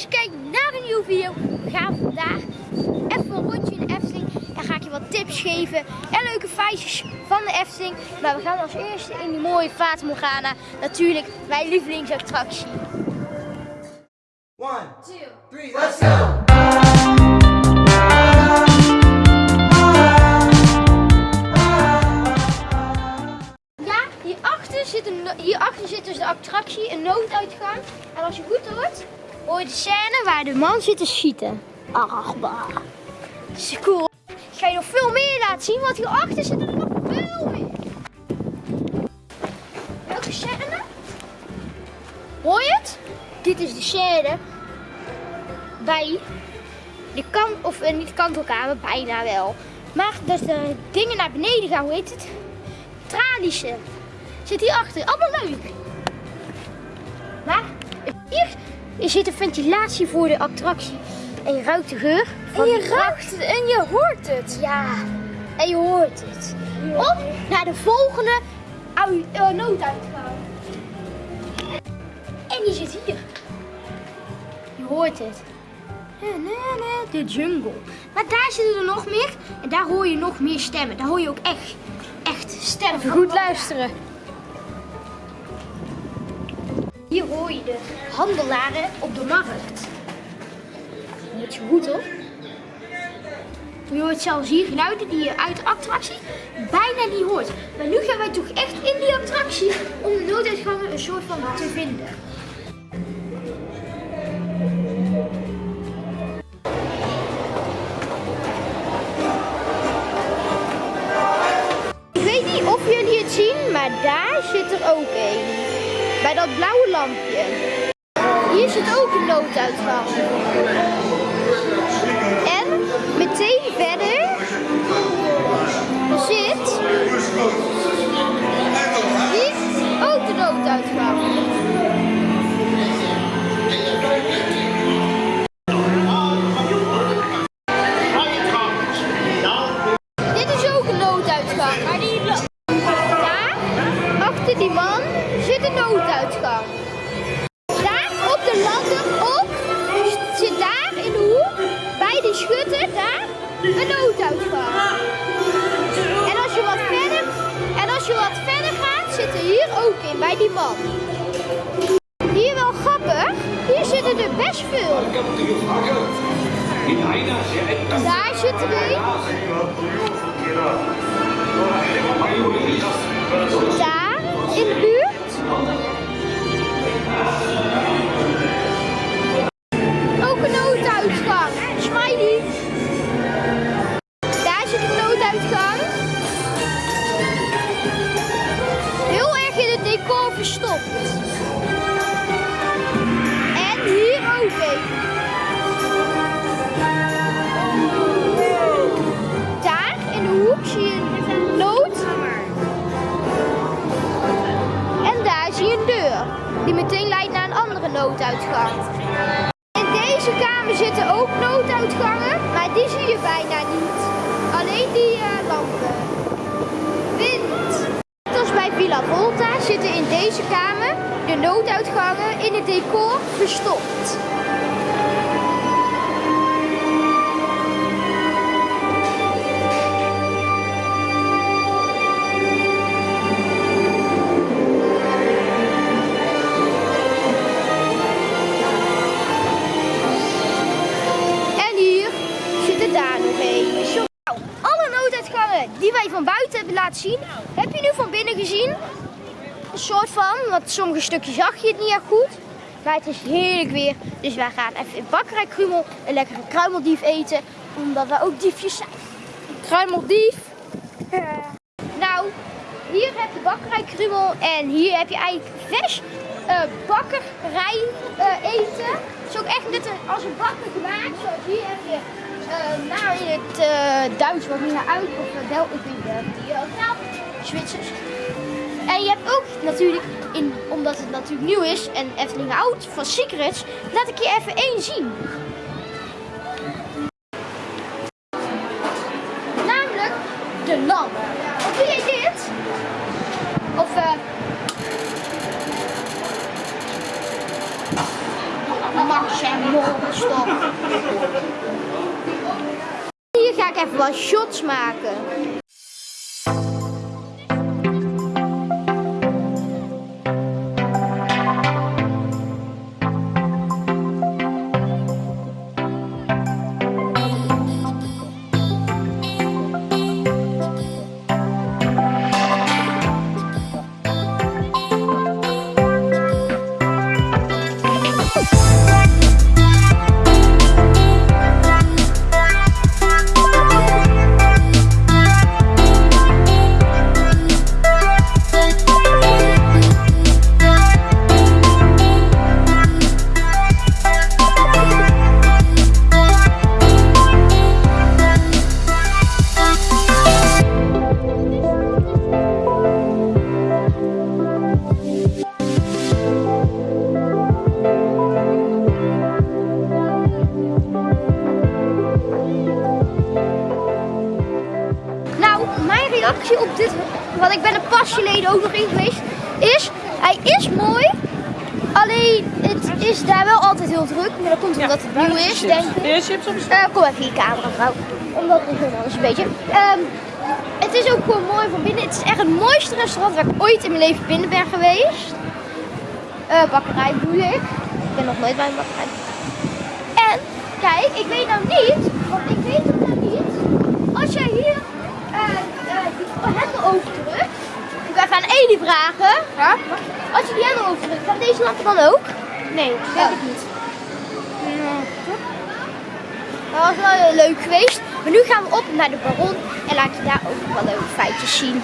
dat je kijkt naar een nieuwe video. We gaan vandaag even een rondje in de Efteling. En ga ik je wat tips geven en leuke feitjes van de Efteling. Maar we gaan als eerste in die mooie Fata Morgana. Natuurlijk mijn lievelingsattractie. One, two, three, let's go! Ja, hierachter zit, een, no- hierachter zit dus de attractie, een nooduitgang. En als je goed hoort, hoor de scène waar de man zit te schieten. Ach, bah. Dat is cool. Ik ga je nog veel meer laten zien, want hierachter zit er nog veel meer. Welke scène? Hoor je het? Dit is de scène bij de kant, of eh, niet kantelkamer, bijna wel. Maar dat de dingen naar beneden gaan, hoe heet het? Tralische. Zit hier achter. Allemaal leuk. Maar hier zit een ventilatie voor de attractie. En je ruikt de geur. Van En je ruikt het en je hoort het. Ja. En je hoort het. Op naar de volgende eh, nooduitgang. En die zit hier. Je hoort het. De jungle. Maar daar zitten er nog meer. En daar hoor je nog meer stemmen. Daar hoor je ook echt, echt stemmen. Even goed luisteren. Hier hoor je de handelaren op de markt. Moet je goed op. Je hoort zelfs hier geluiden die je uit de attractie bijna niet hoort. Maar nu gaan wij toch echt in die attractie om de nooduitgangen een soort van te vinden. Ik weet niet of jullie het zien, maar daar zit er ook een. Bij dat blauwe lampje. Hier zit ook een nooduitgang. Daar zit sommige stukjes zag je het niet echt goed. Maar het is heerlijk weer. Dus wij gaan even in Bakkerij Krumel een lekkere kruimeldief eten. Omdat we ook diefjes zijn. Kruimeldief. Nou, hier heb je Bakkerij Krumel en hier heb je eigenlijk vers eh, bakkerij eh, eten. Het is ook echt net als een bakker gemaakt. Zoals hier heb je eh nou in het eh, Duits wat niet naar uit of uh, wel ik weet nou Zwitsers. En je hebt ook natuurlijk, omdat het natuurlijk nieuw is en Efteling oud van Secrets, laat ik je even één zien. Namelijk de lamp. Of doe jij dit? Of eh. Mars. zijn monster. Hier ga ik even wat shots maken. Reactie op dit, want ik ben er pas geleden ook nog in geweest, is, hij is mooi, alleen het is daar wel altijd heel druk, maar dat komt omdat het nieuw is, denk ik. Je chips op Eh, kom even hier, camera vrouw. Omdat het gewoon anders een beetje. Ehm, het is ook gewoon mooi van binnen. Het is echt het mooiste restaurant waar ik ooit in mijn leven binnen ben geweest. Eh, bakkerij bedoel ik. Ik ben nog nooit bij een bakkerij. En kijk, ik weet nou niet, want ik weet het nou niet. Als jij hier eh, overdrukt, ik ga even aan Eli vragen. Ja? Als je die hendel overdrukt, gaat deze lamp dan ook? Nee, denk ik niet. Dat was wel leuk geweest. Maar nu gaan we op naar de Baron en laat je daar ook wel leuke feitjes zien.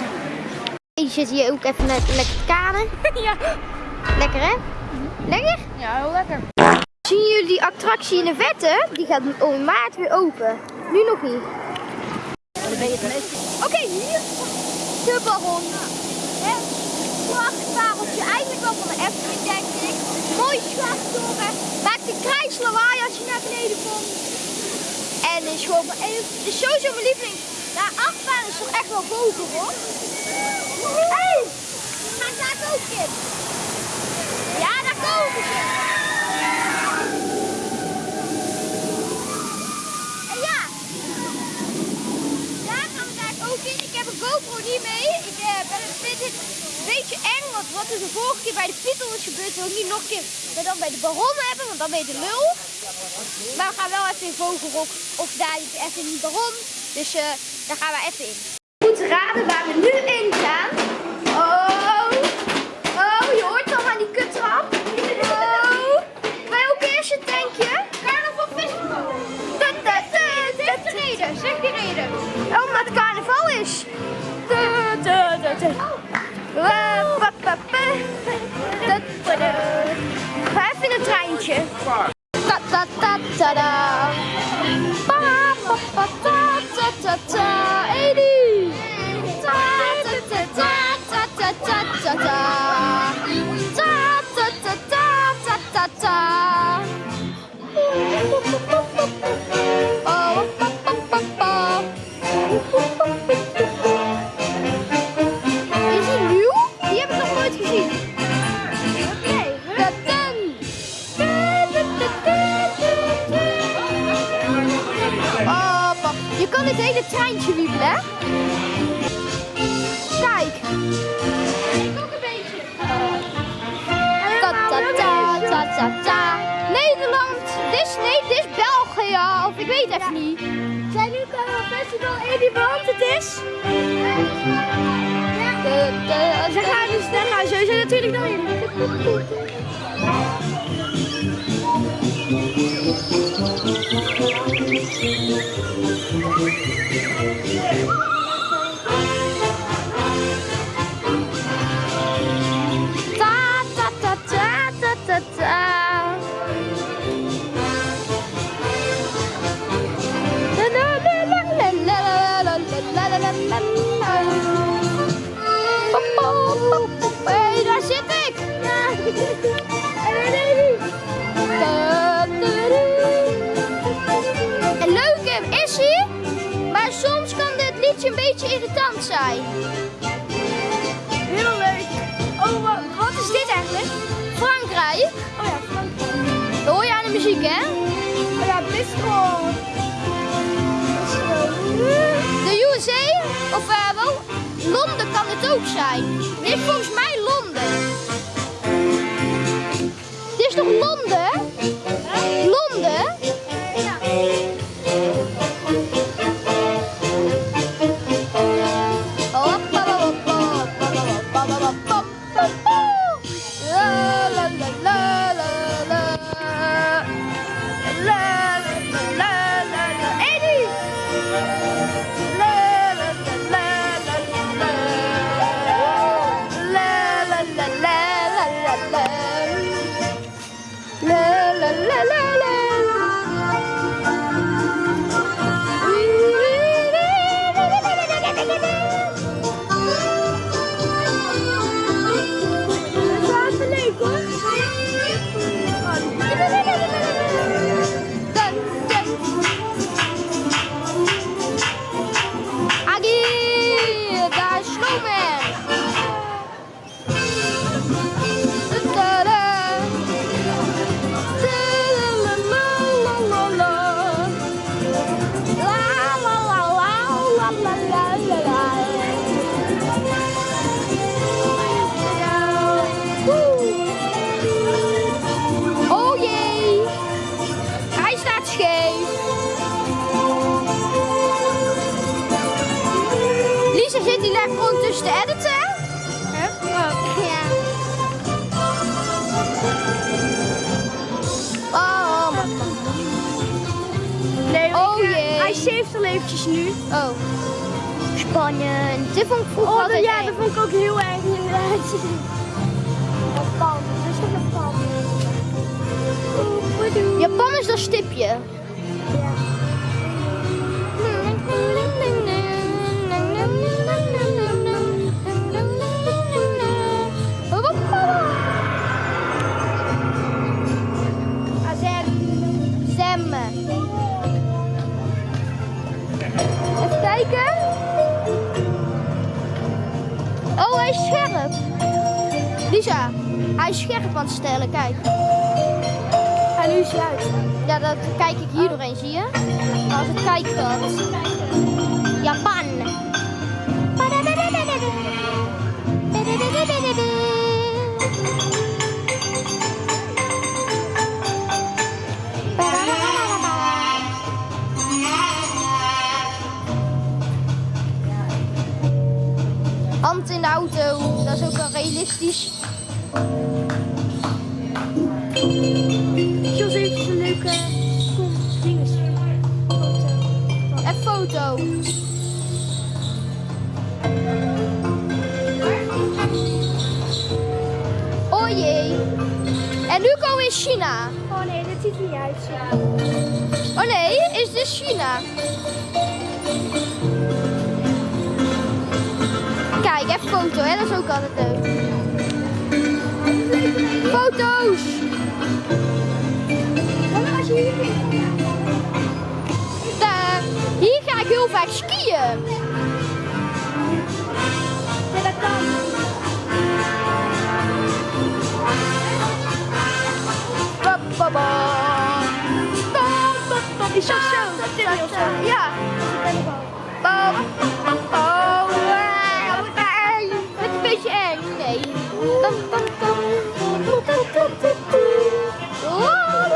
Je zit hier ook even net lekker kanen. Ja. Lekker hè? Lekker? Ja, heel lekker. Zien jullie die attractie in de vette? Die gaat in maart weer open. Nu nog niet. Oké, hier Het prachtpareltje, eigenlijk wel van de Efteling denk ik. Mooi slagtoren. Maakt een krijslawaai als je naar beneden komt. En is gewoon mijn is sowieso mijn lieveling. Nou, achtbaan is toch echt wel boven hoor. Hé, hey, ga daar ook in. Ja, daar komen ze. En ja, daar gaan we daar ook in. Ik heb een GoPro niet mee. Ik eh, ben, vind het een beetje eng, want wat er de vorige keer bij de Python is gebeurd, wil ik niet nog een keer dat dan bij de Baron hebben, want dan ben je de lul. Maar we gaan wel even in Vogelrok of daar even in de Baron. Dus eh, daar gaan we even in. Goed raden waar we nu in gaan. 쩔쩔쩔 우와 빠빠빠 따따따 Class in a time chair 따따따따라 빠빠빠따 het treintje wiebelen, hè? Kijk. Ik ook een beetje. Ta ta ta ta ta ta. Nederland. Dit is, nee, dit is België. Of ik weet even niet. Zijn nu een festival in die brand het is? De, de, ze gaan dus, daar gaan sowieso natuurlijk dan in. Kan het ook zijn. Dit volgens mij nu. oh. Spannend. Dit vond ik vroeger Oh, dat, ja, eng. dat vond ik ook heel erg inderdaad. Japan, dat is toch wat doe Japan is dat stipje. Hij is scherp aan het stellen, kijk. En nu is hij uit. Ja, dat kijk ik hier doorheen, zie je? Als het kijkgat. Japan. Hand in de auto, dat is ook wel realistisch. Jos heeft een leuke dinges. En foto. Oh jee. En nu komen we in China. Oh nee, dit ziet er niet uit. Oh nee, is dit China? Kijk, even foto, hè? dat is ook altijd leuk. Foto's! Daar. Hier ga ik heel vaak skiën. Ja, dat kan. Ba, Is dat zo? ba, Dat is heel zo. Ja. Ba, ba, ba, een beetje eng. Nee.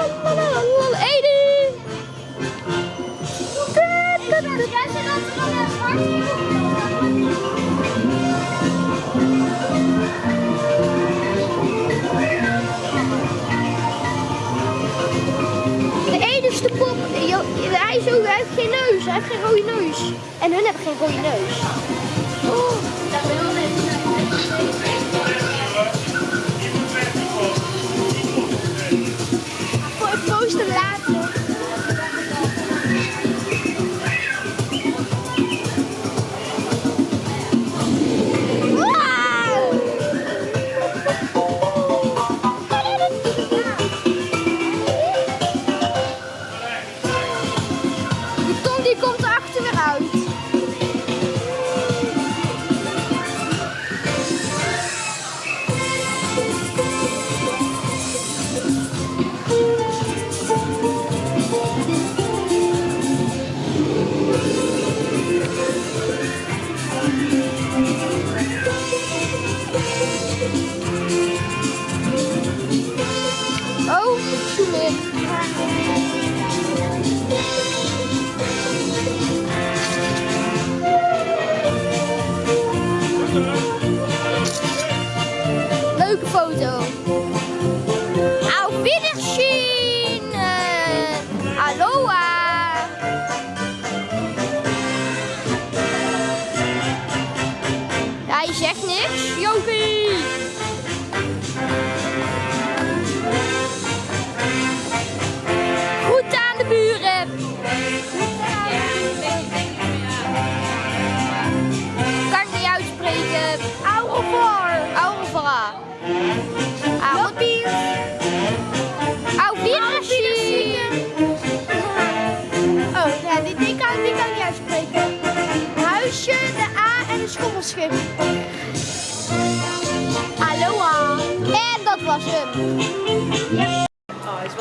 Zit altijd De pop, hij, is ook, hij heeft geen neus, hij heeft geen rode neus. En hun hebben geen rode neus. Oh.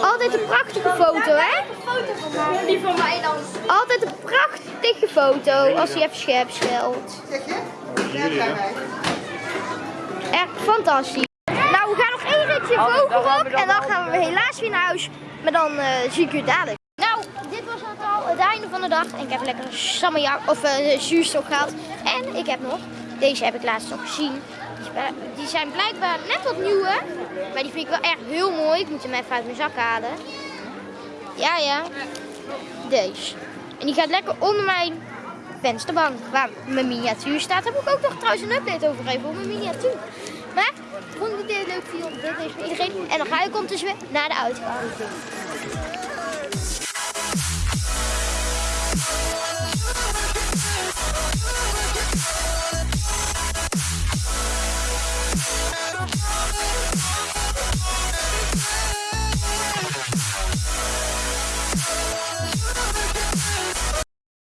Altijd een prachtige foto, hè? Foto van mij. Die van mij dan. Altijd een prachtige foto als hij even scherp stelt. Echt fantastisch. Nou, we gaan nog één ritje vogelrok en dan gaan we helaas weer naar huis. Maar dan eh, zie ik u dadelijk. Nou, dit was het al het einde van de dag. En ik heb lekker een sammerjak of uh, zuurstok gehad. En ik heb nog, deze heb ik laatst nog gezien. Die zijn blijkbaar net wat nieuwe. Maar die vind ik wel echt heel mooi. Ik moet hem even uit mijn zak halen. Ja, ja. Deze. En die gaat lekker onder mijn vensterbank waar mijn miniatuur staat. Daar moet ik ook nog trouwens een update over geven op mijn miniatuur. Maar, vond ik dit leuk video? Dit is voor iedereen. En dan ga ik ondertussen weer naar de uitgang.